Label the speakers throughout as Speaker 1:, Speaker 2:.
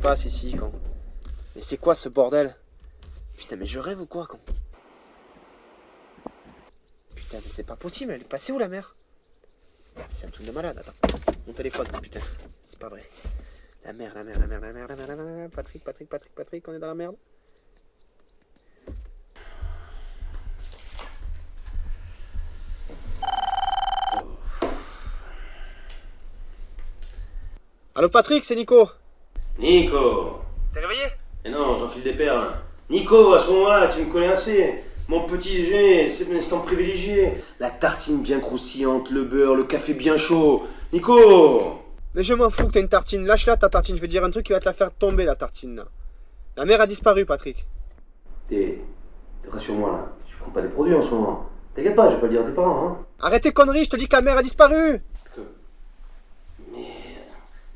Speaker 1: passe ici, quand Mais c'est quoi ce bordel Putain, mais je rêve ou quoi, quand Putain, mais c'est pas possible, elle est passée où la mère C'est un truc de malade, attends. Mon téléphone, putain, c'est pas vrai. La mère, la mère, la mère, la mère, la mère, la mère, Patrick, Patrick, Patrick, Patrick, on est dans la merde. Allô Patrick, c'est Nico.
Speaker 2: Nico
Speaker 1: T'es réveillé?
Speaker 2: Mais non, j'enfile des perles. Nico, à ce moment-là, tu me connais assez. Mon petit déjeuner, c'est un instant privilégié. La tartine bien croustillante, le beurre, le café bien chaud. Nico
Speaker 1: Mais je m'en fous que t'as une tartine. Lâche-la ta tartine, je vais te dire un truc qui va te la faire tomber la tartine. La mère a disparu, Patrick.
Speaker 2: T'es. T'es rassure-moi là. Tu prends pas des produits en ce moment. T'inquiète pas, je vais pas le dire à tes parents, hein.
Speaker 1: Arrête tes conneries, je te dis que la mère a disparu.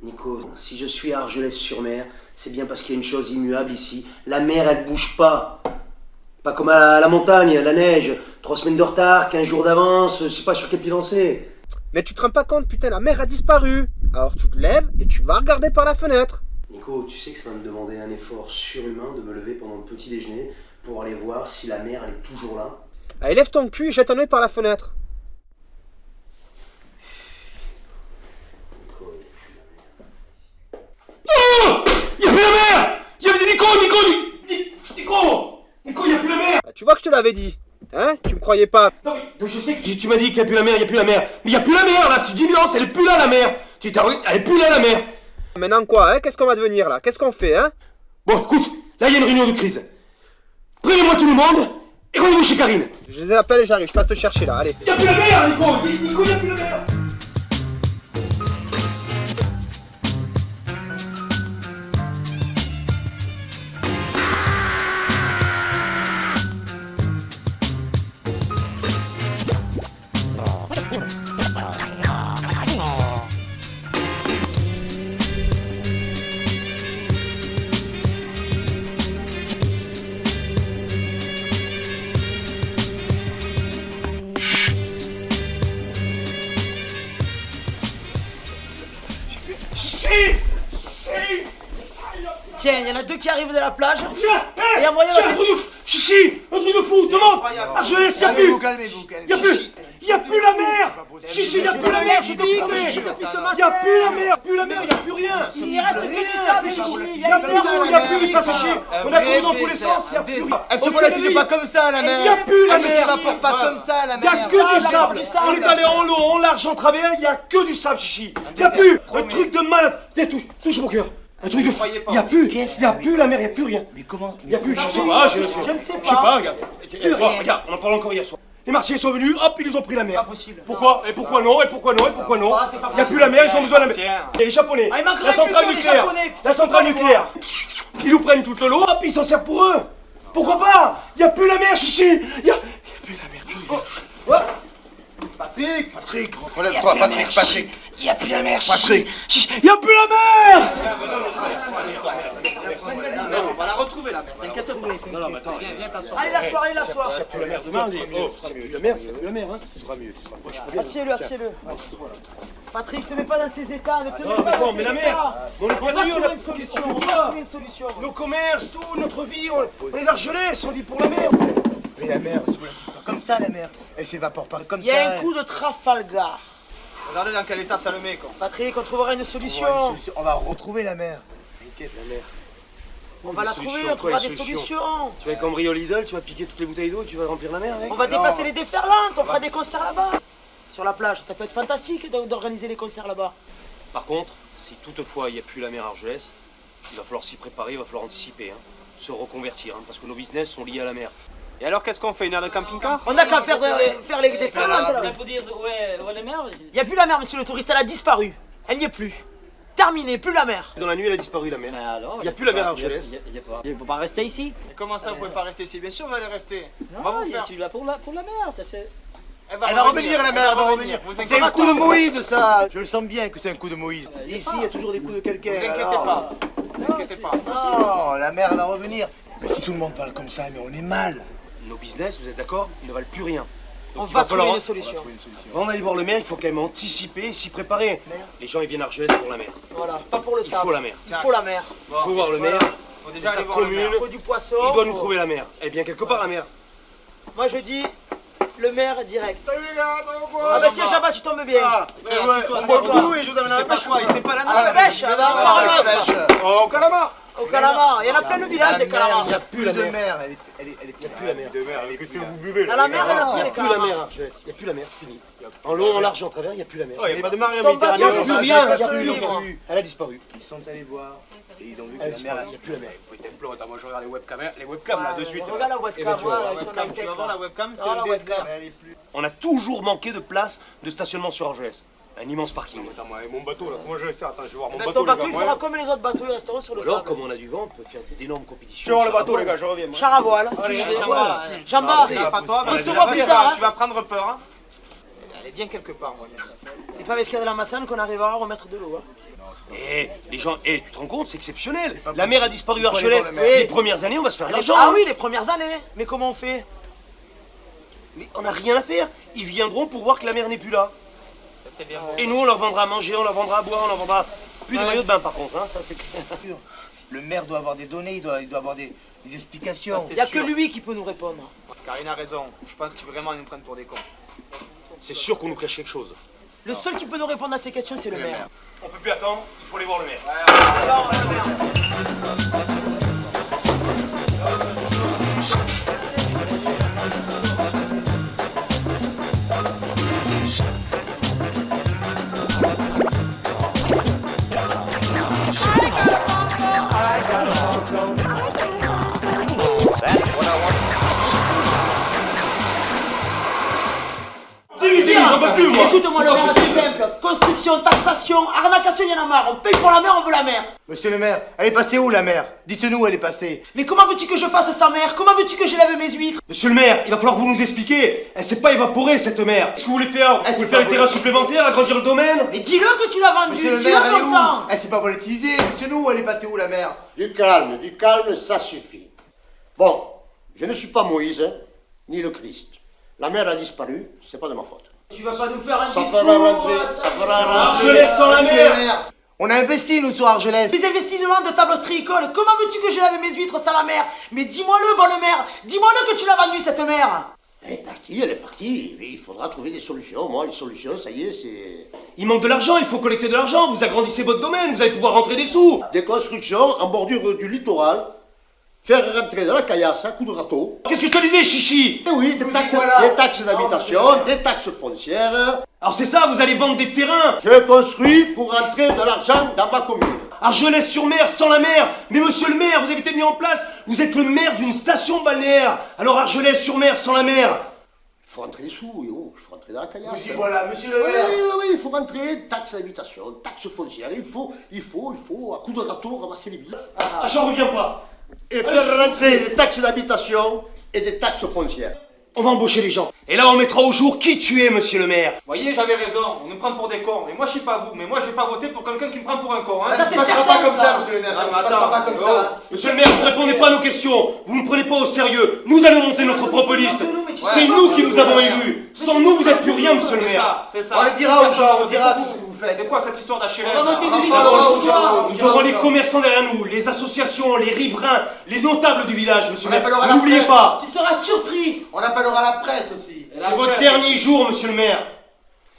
Speaker 2: Nico, si je suis à Argelès-sur-Mer, c'est bien parce qu'il y a une chose immuable ici. La mer, elle bouge pas. Pas comme à la montagne, la neige. Trois semaines de retard, quinze jours d'avance, je sais pas sur quel pied lancer.
Speaker 1: Mais tu te rends pas compte, putain, la mère a disparu Alors tu te lèves et tu vas regarder par la fenêtre
Speaker 2: Nico, tu sais que ça va me demander un effort surhumain de me lever pendant le petit déjeuner pour aller voir si la mer elle est toujours là.
Speaker 1: Allez, lève ton cul et jette un œil par la fenêtre.
Speaker 2: Nico, il y a plus la mer.
Speaker 3: Oh Y'a plus la mer Y'a plus Nico, Nico, Ni- Ni- Nico Nico, y'a plus la mer
Speaker 1: Bah, tu vois que je te l'avais dit. Hein Tu me croyais pas
Speaker 3: Non mais je sais que tu, tu m'as dit qu'il y a plus la mer, il y a plus la mer. Mais il y a plus la mer là, c'est une évidence, elle est plus là la mer. Tu t'as elle est plus là la mer.
Speaker 1: Maintenant quoi, hein Qu'est-ce qu'on va devenir là? Qu'est-ce qu'on fait, hein?
Speaker 3: Bon, écoute, là il y a une réunion de crise. Prenez-moi tout le monde et rendez-vous chez Karine.
Speaker 1: Je les appelle et j'arrive, je passe te chercher là, allez.
Speaker 3: Il y a plus la mer, Nico. Nico, il y a plus la mer.
Speaker 4: Tiens, il y en a deux qui arrivent de la plage.
Speaker 3: Tiens, hé
Speaker 4: Il y a moyen de-
Speaker 3: un truc de fou Chichi Un truc de fou Demande Ah, je laisse, y'a plus
Speaker 5: Calmez-vous, calmez-vous, calmez-vous.
Speaker 3: Y'a plus Y'a plus la mer Chichi, y'a plus la mer, je te dis
Speaker 4: Chichi, depuis ce matin.
Speaker 3: Y'a plus la mer Plus la mer, y'a plus rien
Speaker 4: Il reste que du sable, Chichi. Il y a
Speaker 3: plus
Speaker 4: mer
Speaker 3: de y'a plus ça, Chichi On a couru dans tous les sens, y'a plus rien
Speaker 5: Elle se
Speaker 3: réveille.
Speaker 5: pas comme ça, la mer
Speaker 3: y a plus la
Speaker 5: Elle ne
Speaker 3: mer.
Speaker 5: s'évapore pas comme ça, la
Speaker 3: Y'a
Speaker 5: mer
Speaker 3: que du
Speaker 4: Sable,
Speaker 3: sable
Speaker 4: du sable.
Speaker 3: On est allé en long, en large, en travers, y'a que du sable, Chichi Y'a plus Un truc de malade Tiens, touche, touche mon cœur Un truc de fou Y'a plus Y'a plus la mer, y'a plus rien
Speaker 5: Mais comment
Speaker 3: Y'a plus, je sais pas, je,
Speaker 4: ne sais
Speaker 3: Je sais
Speaker 4: pas.
Speaker 3: pas, regarde.
Speaker 4: Plus
Speaker 3: Regarde, on en parle encore hier soir. Les martiens sont venus, hop, ils nous ont pris la mer.
Speaker 4: Pas possible.
Speaker 3: Pourquoi Et pourquoi non Et pourquoi non Et pourquoi non
Speaker 4: Ah, c'est pas
Speaker 3: Il n'y a plus la mer, ils ont besoin de la mer. Et les Japonais,
Speaker 4: Ah, il
Speaker 3: la centrale nucléaire, la centrale
Speaker 4: c'est pas
Speaker 3: nucléaire, ils nous prennent toute l'eau, hop, ils s'en servent pour eux. Pourquoi pas Il n'y a plus la mer, chichi Il a... y a plus la mer, plus rien.
Speaker 5: Patrick Patrick, relève-toi, Patrick, Patrick
Speaker 3: Il n'y a plus la mer,
Speaker 5: Patrick
Speaker 3: Il n'y a plus la mer
Speaker 5: On va la retrouver, la mer T'inquiète
Speaker 3: Non, non, mais attends,
Speaker 4: Allez, la soirée, la soirée.
Speaker 3: plus la mer demain. Oh, c'est plus la mer, c'est plus la mer, hein.
Speaker 4: Assieds-le, assieds-le. Patrick, te mets pas dans ces états, ne te mets
Speaker 3: Non, mais
Speaker 4: pas dans
Speaker 3: mais
Speaker 4: ces
Speaker 3: la mer,
Speaker 4: états.
Speaker 3: on est pas
Speaker 4: une solution, on une solution.
Speaker 3: Nos commerces, tout, notre vie, on, on est argelés, on vit pour la mer.
Speaker 5: Mais la mer, elle se volatilise pas comme ça, la mer Elle s'évapore pas comme
Speaker 4: Il y
Speaker 5: ça
Speaker 4: a un coup de Trafalgar.
Speaker 5: Regardez dans quel état ça le met, quoi
Speaker 4: Patrick, on trouvera une
Speaker 5: On
Speaker 4: solution.
Speaker 5: va, une solution. On va retrouver la mer T'inquiète, la mer
Speaker 4: On va la trouver, on trouvera des
Speaker 3: solutions
Speaker 4: solutions.
Speaker 3: Tu vas cambrioler au Lidl, tu vas piquer toutes les bouteilles d'eau et tu vas remplir la mer avec
Speaker 4: On va
Speaker 5: Non.
Speaker 4: dépasser les déferlantes, on fera des concerts là-bas. Sur la plage, ça peut être fantastique d'or- d'organiser les concerts là-bas.
Speaker 3: Par contre, si toutefois il n'y a plus la mer Argelès, il va falloir s'y préparer, il va falloir anticiper, hein, se reconvertir, hein, parce que nos business sont liés à la mer.
Speaker 1: Et alors qu'est-ce qu'on fait Une heure de camping-car
Speaker 4: On n'a qu'à faire, euh, faire les là.
Speaker 6: Ouais, les mers,
Speaker 4: Il n'y a plus la mer, monsieur le touriste, elle a disparu. Elle n'y est plus. Terminé, plus la mer.
Speaker 3: Dans la nuit, elle a disparu la mer.
Speaker 6: mais alors.
Speaker 3: Y a plus la mer Argelès.
Speaker 6: Il y a pas. Il faut pas rester ici.
Speaker 7: Comment ça, vous pouvez pas rester ici? Bien sûr, vous allez rester. On va
Speaker 6: Non,
Speaker 7: vous
Speaker 6: il a
Speaker 7: faire.
Speaker 6: celui-là pour la, pour la mer, ça c'est.
Speaker 5: Elle va revenir, la mer, elle va revenir C'est un
Speaker 7: pas.
Speaker 5: coup de Moïse, ça Je le sens bien que c'est un coup de Moïse
Speaker 6: Euh, a
Speaker 5: Ici,
Speaker 6: pas.
Speaker 5: il y a toujours des coups de quelqu'un
Speaker 7: Vous inquiétez
Speaker 5: alors.
Speaker 7: pas. Vous inquiétez pas.
Speaker 5: Non, la mer, elle va revenir Mais si tout le monde parle comme ça, mais on est mal
Speaker 3: Nos business, vous êtes d'accord, ne valent plus rien.
Speaker 4: On
Speaker 3: il
Speaker 4: va
Speaker 3: va
Speaker 4: trouver une solution.
Speaker 3: Avant d'aller voir le maire, il faut quand même anticiper, s'y préparer. Les gens, ils viennent à Argelès pour la mer.
Speaker 4: Voilà, pas pour le
Speaker 3: Il
Speaker 4: sable.
Speaker 3: faut la mer.
Speaker 4: Il faut la mer.
Speaker 3: Il faut voir le maire.
Speaker 7: Faut
Speaker 3: C'est
Speaker 7: déjà aller voir le maire.
Speaker 4: Il faut du poisson.
Speaker 3: Il doit nous
Speaker 4: faut-
Speaker 3: trouver la mer. Eh bien, quelque part, la mer.
Speaker 4: Moi je dis le maire direct.
Speaker 7: Salut les gars, ça va quoi
Speaker 4: Ah bah tiens Jabba, tu tombes bien.
Speaker 7: Ah,
Speaker 3: ouais, on boit le coup et je vous amène
Speaker 7: Il
Speaker 3: à la pêche,
Speaker 7: quoi, il
Speaker 3: quoi.
Speaker 7: sait pas la
Speaker 4: À la pêche, à la à la
Speaker 5: la
Speaker 4: pêche.
Speaker 5: pêche.
Speaker 3: Oh, au calamar
Speaker 4: Au calamar. Il y en a plein le village
Speaker 5: La
Speaker 4: des calamars.
Speaker 5: Il n'y a plus
Speaker 3: la mer.
Speaker 5: elle est, elle est
Speaker 3: plus la mer.
Speaker 5: Vous buvez.
Speaker 4: La mer, il a
Speaker 3: Il n'y a plus la mer. Il n'y a plus la mer, c'est fini. En long, en large, en travers, il n'y a plus la mer.
Speaker 5: Il n'y a pas de mer en
Speaker 4: Ton bateau,
Speaker 5: Méditerranée.
Speaker 4: il
Speaker 3: plus
Speaker 4: va
Speaker 3: rien,
Speaker 4: se
Speaker 3: il y a
Speaker 4: faire
Speaker 3: plus
Speaker 4: libre.
Speaker 3: rien. Elle a disparu.
Speaker 5: Ils sont allés voir et ils ont vu que
Speaker 3: a
Speaker 5: la mer.
Speaker 3: il n'y a plus la mer.
Speaker 8: Attends, moi je regarde les webcams, hein, les webcams là de suite.
Speaker 4: Regarde la
Speaker 3: Eh ben,
Speaker 4: webcam,
Speaker 3: tu vas voir la
Speaker 7: Webcam, tu
Speaker 4: high-tech,
Speaker 7: vas voir
Speaker 4: là.
Speaker 7: la webcam, c'est
Speaker 4: Ah,
Speaker 7: le
Speaker 4: webcam.
Speaker 7: désert.
Speaker 3: On a toujours manqué de place de stationnement sur Argelès. Un immense parking.
Speaker 8: Attends, moi, et mon bateau là, comment je vais faire? Attends, je vais voir mon bateau,
Speaker 4: ton
Speaker 8: les gars.
Speaker 4: bateau, il fera comme les autres bateaux, ils resteront sur le
Speaker 3: Alors,
Speaker 4: sable.
Speaker 3: comme on a du vent, on peut faire d'énormes compétitions.
Speaker 8: Je vais voir le bateau, les gars, je reviens.
Speaker 4: Char à voile, si tu
Speaker 7: Allez,
Speaker 4: veux.
Speaker 7: Jamba,
Speaker 4: On se voit
Speaker 7: tu
Speaker 4: plus
Speaker 7: vas-
Speaker 4: tard, hein.
Speaker 7: Tu vas prendre peur. hein. Elle est bien quelque part, moi.
Speaker 4: c'est pas parce qu'il y a de la massane qu'on arrivera à remettre de l'eau. hein.
Speaker 3: Eh, les gens, eh, tu te rends compte, c'est exceptionnel. La mer a disparu à Argelès. Les premières années, on va se faire l'argent.
Speaker 4: Ah oui, les premières années. Mais comment on fait?
Speaker 3: Mais on n'a rien à faire. Ils viendront pour voir que la mer n'est plus là.
Speaker 7: Ça, C'est bien.
Speaker 3: Et nous, on leur vendra à manger, on leur vendra à boire, on leur vendra plus de
Speaker 4: Ouais.
Speaker 3: maillots de bain par contre, hein, ça c'est clair.
Speaker 5: Le maire doit avoir des données, il doit, il doit avoir des, des explications.
Speaker 4: Il n'y a que lui qui peut nous répondre.
Speaker 7: Karine a raison. Je pense qu'ils vraiment ils nous prennent pour des cons.
Speaker 3: C'est sûr qu'on nous cache quelque chose.
Speaker 4: Le seul qui peut nous répondre à ces questions, c'est le maire.
Speaker 3: On peut plus attendre, il faut aller voir le maire.
Speaker 4: Taxation, arnacation, il y en a marre. On paye pour la mer, on veut la mer.
Speaker 5: Monsieur le maire, elle est passée où la mer Dites-nous où elle est passée.
Speaker 4: Mais comment veux-tu que je fasse sa mère? Comment veux-tu que je lave mes huîtres?
Speaker 3: Monsieur le maire, il va falloir que vous nous expliquiez. Elle s'est pas évaporée cette mer. Est-ce que vous voulez faire, vous voulez faire terrasse
Speaker 5: volée.
Speaker 3: supplémentaire, agrandir le domaine?
Speaker 4: Mais dis-le que tu l'as vendu,
Speaker 5: Monsieur le
Speaker 4: dis-le comme
Speaker 5: où?
Speaker 4: Ça.
Speaker 5: Elle s'est pas volatilisée. Dites-nous où elle est passée où la mer
Speaker 9: Du calme, du calme, ça suffit. Bon, je ne suis pas Moïse, hein, ni le Christ. La mer a disparu, c'est pas de ma faute.
Speaker 4: Tu vas pas nous faire un
Speaker 9: Ça
Speaker 4: discours
Speaker 9: fera rentrer, ça fera rentrer.
Speaker 3: Argelès sans la mer
Speaker 5: on a investi nous sur Argelès.
Speaker 4: Mes investissements de table ostréicole, comment veux-tu que je lave mes huîtres sans la mer? Mais dis-moi-le, bonne mère Dis-moi-le que tu l'as vendu cette mer
Speaker 9: Elle est partie, elle est partie. Il faudra trouver des solutions. Moi, les solutions, ça y est, c'est
Speaker 3: Il manque de l'argent, il faut collecter de l'argent. Vous agrandissez votre domaine, vous allez pouvoir rentrer des sous.
Speaker 9: des constructions en bordure du littoral, faire rentrer de la caillasse à coups de râteau.
Speaker 3: Qu'est-ce que je te disais, chichi?
Speaker 9: Et oui, des taxes,
Speaker 5: voilà.
Speaker 9: des taxes d'habitation, des taxes foncières.
Speaker 3: Alors c'est ça, vous allez vendre des terrains.
Speaker 9: Je construis pour rentrer de l'argent dans ma commune.
Speaker 3: Argelès-sur-Mer, sans la mer. Mais monsieur le maire, vous avez été mis en place. Vous êtes le maire d'une station balnéaire. Alors Argelès-sur-Mer, sans la mer.
Speaker 9: Il faut rentrer des sous, oui, oh, il faut rentrer dans la caillasse.
Speaker 5: Y voilà, monsieur le
Speaker 9: Oui,
Speaker 5: maire.
Speaker 9: oui, oui, il faut rentrer, taxe d'habitation, taxe foncière, il faut, il faut, il faut, à coup de râteau, ramasser les billes.
Speaker 3: Ah, j'en reviens pas.
Speaker 9: Et faire rentrer des taxes d'habitation et des taxes foncières.
Speaker 3: On va embaucher les gens. Et là, on mettra au jour qui tu es, monsieur le maire.
Speaker 7: Vous voyez, j'avais raison. On nous prend pour des cons. Mais moi, je sais pas vous. Mais moi, je vais pas voter pour quelqu'un qui me prend pour un con. Hein.
Speaker 4: Ça,
Speaker 5: Ça se passera pas comme
Speaker 4: ça.
Speaker 5: ça, monsieur le maire.
Speaker 7: Ah,
Speaker 5: Ça
Speaker 7: mais
Speaker 5: se passera pas comme
Speaker 7: oh.
Speaker 5: ça.
Speaker 3: Monsieur le maire, vous ne répondez pas à nos questions. Vous ne prenez pas au sérieux. Nous allons monter notre propre liste. C'est nous qui nous avons élus. Sans nous, vous êtes plus rien, monsieur le maire.
Speaker 7: ça, c'est ça.
Speaker 5: On le dira aux gens, on dira tout ce que vous faites.
Speaker 7: C'est quoi cette histoire d'HLM
Speaker 4: On va monter de.
Speaker 3: Nous aurons les commerçants derrière nous, les associations, les riverains, les notables du village, monsieur
Speaker 5: On
Speaker 3: le maire. N'oubliez pas,
Speaker 4: Tu seras surpris
Speaker 5: On appellera la presse aussi.
Speaker 3: c'est votre dernier jour, monsieur le maire.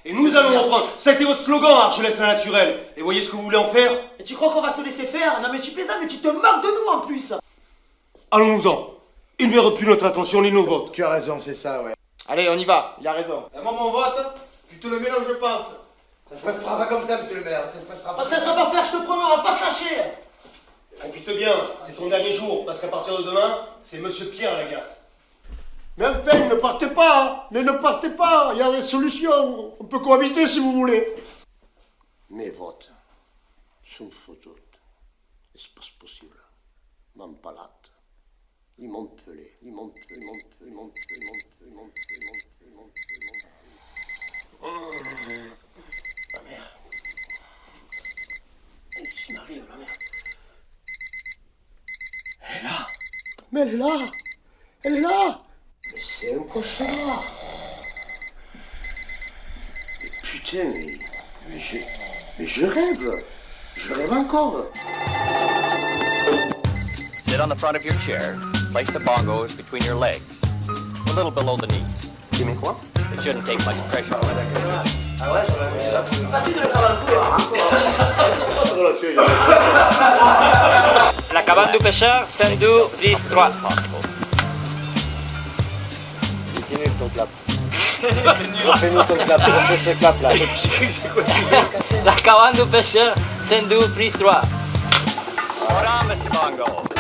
Speaker 3: Et nous allons reprendre. Ça a été votre slogan, Argelès la naturelle. Et voyez ce que vous voulez en faire
Speaker 4: Et tu crois qu'on va se laisser faire? Non mais tu plaisantes, mais tu te moques de nous en plus
Speaker 3: Allons-nous-en. Il ne plus notre attention ni nos votes.
Speaker 5: Tu as raison, c'est ça, ouais.
Speaker 7: Allez, on y va. Il a raison. Et moi, mon vote, tu te le mets là où je pense.
Speaker 5: Ça se passera pas comme ça, monsieur le maire. Ça se passera pas.
Speaker 4: Ça sera pas faire, je te promets, on va pas se lâcher
Speaker 3: Profite bien, c'est ton dernier jour, parce qu'à partir de demain, c'est monsieur Pierre Lagasse.
Speaker 9: Mais enfin, ne partez pas, hein. mais ne partez pas, il y a des solutions. On peut cohabiter si vous voulez. Mes votes sont. Est-ce pas possible M'en palate. Ils m'ont pelé, ils m'ont pelé, ils m'ont pelé, ils m'ont pelé, ils m'ont pelé, ils m'ont pelé, ils m'ont pelé, ils m'ont pelé, ils m'ont pelé. Ma mère. Qu'est-ce qui m'arrive, ma mère Elle est là Mais elle est là Elle est là Mais c'est un cauchemar putain, mais, mais je, mais je rêve. Je rêve encore.
Speaker 10: Sit on the front of your chair. Place the bongos between your legs, a little below the knees.
Speaker 2: Tu mets quoi?
Speaker 10: It shouldn't take much pressure.
Speaker 6: La cabane du pêcheur, Sendou, please 3.
Speaker 5: Continue ton clap. Refais-nous ton clap, refais ce clap là.
Speaker 6: La cabane du pêcheur, Sendou, please 3.
Speaker 10: Hold on, Mr. Bongo.